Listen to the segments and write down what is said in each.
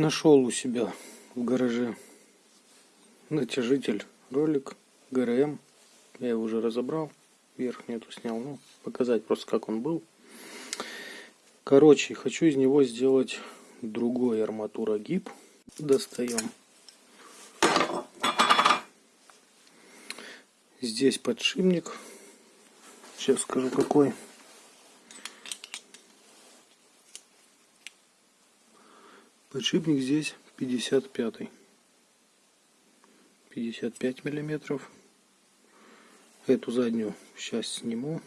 Нашел у себя в гараже натяжитель ролик ГРМ. Я его уже разобрал. Верхнюю эту снял. Ну, показать просто как он был. Короче, хочу из него сделать другой арматурогиб. Достаем. Здесь подшипник. Сейчас скажу какой. Подшипник здесь 55. 55 миллиметров. Эту заднюю сейчас сниму.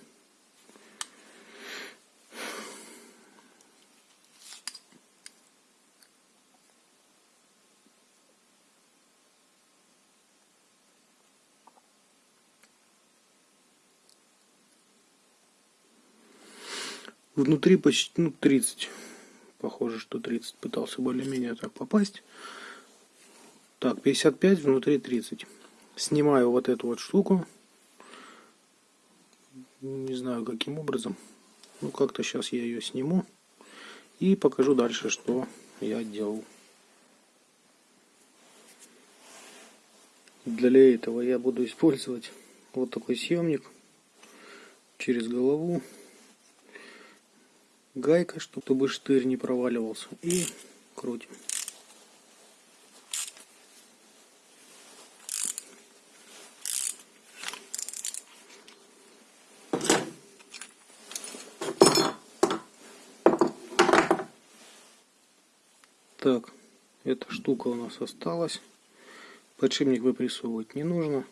Внутри почти ну, 30 Похоже, что 30 пытался более-менее так попасть. Так, 55, внутри 30. Снимаю вот эту вот штуку. Не знаю, каким образом. Ну, как-то сейчас я ее сниму. И покажу дальше, что я делал. Для этого я буду использовать вот такой съемник через голову гайка, чтобы штырь не проваливался. И крутим. Так, эта штука у нас осталась. Подшипник выпрессовывать не нужно.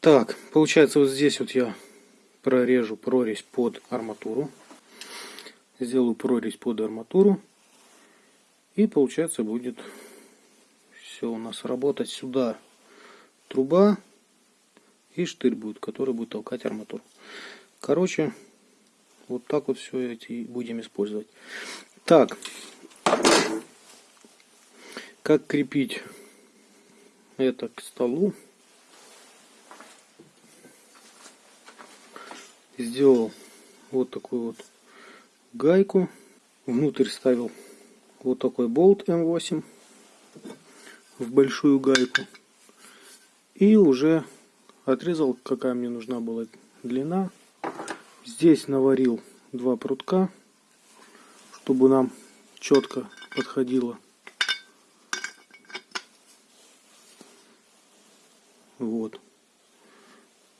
Так, получается вот здесь вот я прорежу прорезь под арматуру. Сделаю прорезь под арматуру. И получается будет все у нас работать сюда труба и штырь будет, который будет толкать арматуру. Короче, вот так вот все эти будем использовать. Так, как крепить это к столу? Сделал вот такую вот гайку. Внутрь ставил вот такой болт М8 в большую гайку. И уже отрезал, какая мне нужна была длина. Здесь наварил два прутка, чтобы нам четко подходило. Вот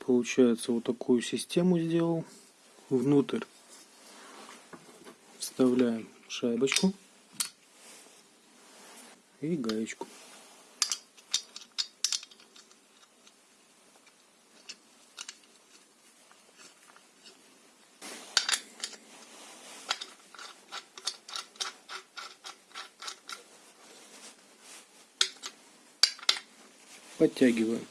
получается вот такую систему сделал. Внутрь вставляем шайбочку и гаечку. Подтягиваем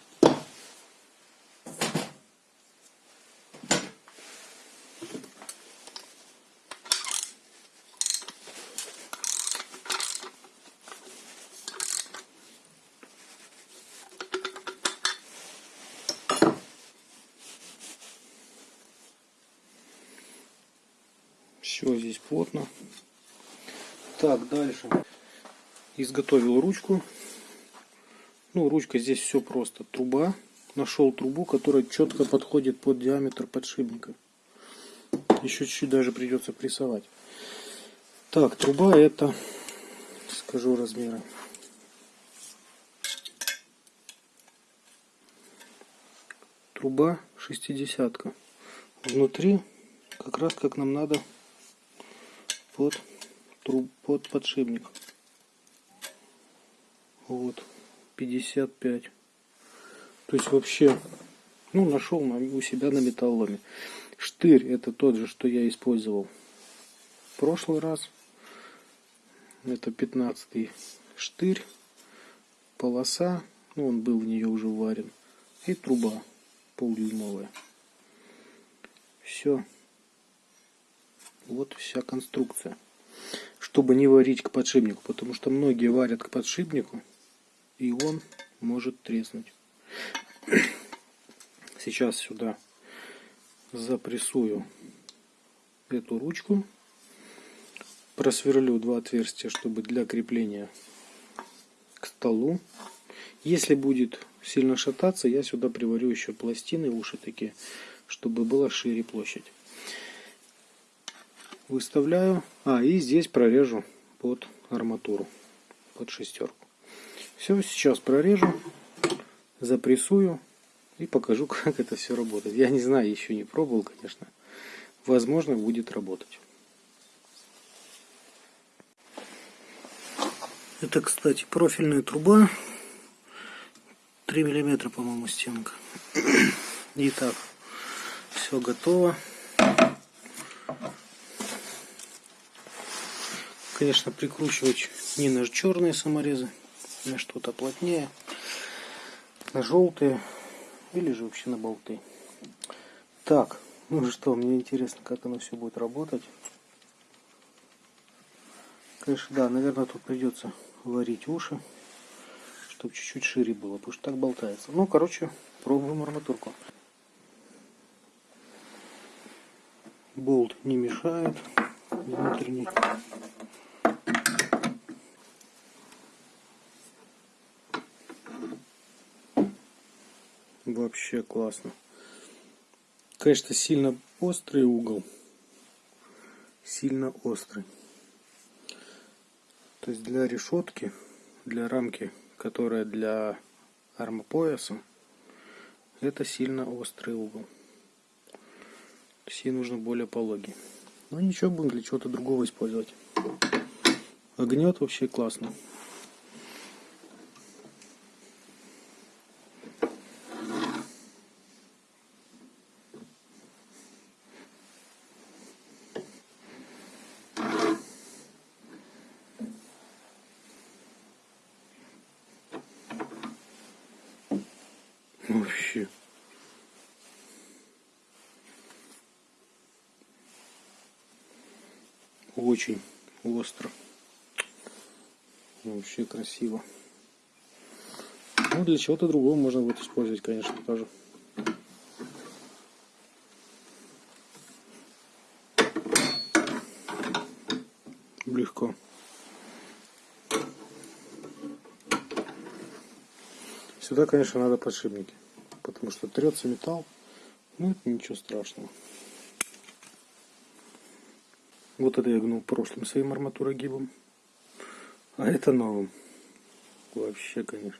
Все здесь плотно. Так, дальше. Изготовил ручку. Ну, ручка здесь все просто. Труба. Нашел трубу, которая четко подходит под диаметр подшипника. Еще чуть-чуть даже придется прессовать. Так, труба это, скажу размеры. Труба шестидесятка. Внутри как раз как нам надо под, труб, под подшипник. Вот, 55. То есть вообще, ну, нашел у себя на металломе. Штырь это тот же, что я использовал в прошлый раз. Это 15 штырь, полоса, ну, он был в нее уже варен, и труба полдюймовая. Все. Вот вся конструкция. Чтобы не варить к подшипнику, потому что многие варят к подшипнику, и он может треснуть. Сейчас сюда запрессую эту ручку, просверлю два отверстия, чтобы для крепления к столу. Если будет сильно шататься, я сюда приварю еще пластины, уши такие, чтобы была шире площадь. Выставляю. А, и здесь прорежу под арматуру, под шестерку. Все, сейчас прорежу, запрессую и покажу, как это все работает. Я не знаю, еще не пробовал, конечно. Возможно, будет работать. Это, кстати, профильная труба. 3 миллиметра, по-моему, стенка. Итак, все готово. Конечно, прикручивать не на черные саморезы, на что-то плотнее, на желтые или же вообще на болты. Так, ну что, мне интересно, как оно все будет работать. Конечно, да, наверное, тут придется варить уши, чтобы чуть-чуть шире было, потому что так болтается. Ну, короче, пробуем арматурку. Болт не мешает внутренний. Вообще классно. Конечно, сильно острый угол. Сильно острый. То есть для решетки, для рамки, которая для армопояса, это сильно острый угол. То есть ей нужно более пологий. Но ничего, будем для чего-то другого использовать. Огнет вообще классно. Вообще. Очень остро. Вообще красиво. Ну, для чего-то другого можно будет использовать, конечно, тоже. Легко. Сюда, конечно, надо подшипники, потому что трется металл, ну это ничего страшного. Вот это я гнул прошлым своим арматурогибом, а это новым. Вообще, конечно,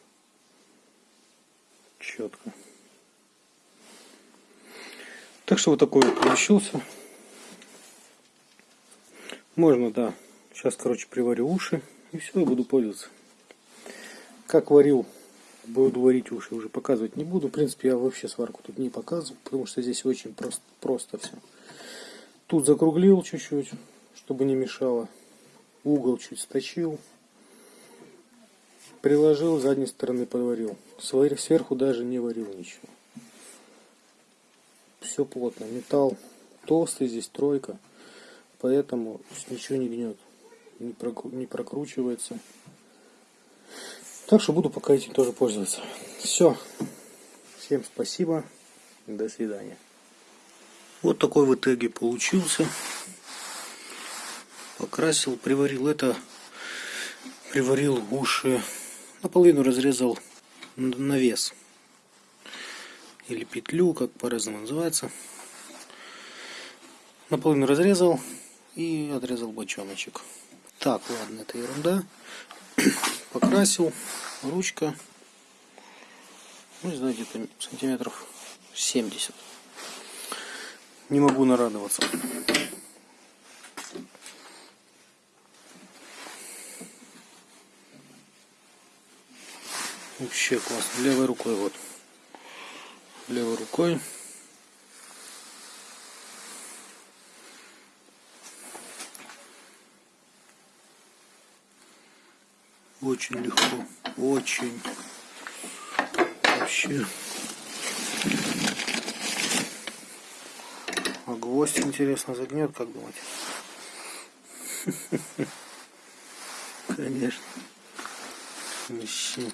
четко. Так что вот такой вот получился. Можно, да. Сейчас, короче, приварю уши. И все, я буду пользоваться. Как варил буду варить уши, уже показывать не буду. В принципе, я вообще сварку тут не показываю, потому что здесь очень просто, просто все. Тут закруглил чуть-чуть, чтобы не мешало. Угол чуть сточил. Приложил, с задней стороны подварил. Сверху даже не варил ничего. Все плотно. Металл толстый, здесь тройка. Поэтому ничего не гнет. Не прокручивается. Так что буду пока этим тоже пользоваться. Все. Всем спасибо. До свидания. Вот такой в итоге получился. Покрасил, приварил это. Приварил уши. Наполовину разрезал навес. Или петлю, как по-разному называется. Наполовину разрезал и отрезал бочоночек. Так, ладно, это ерунда покрасил, ручка, ну, не знаю, где-то сантиметров 70. Не могу нарадоваться. Вообще классно. Левой рукой вот. Левой рукой. Очень легко. Очень. Вообще. А гвоздь, интересно, загнет, как думать? Конечно. Вообще.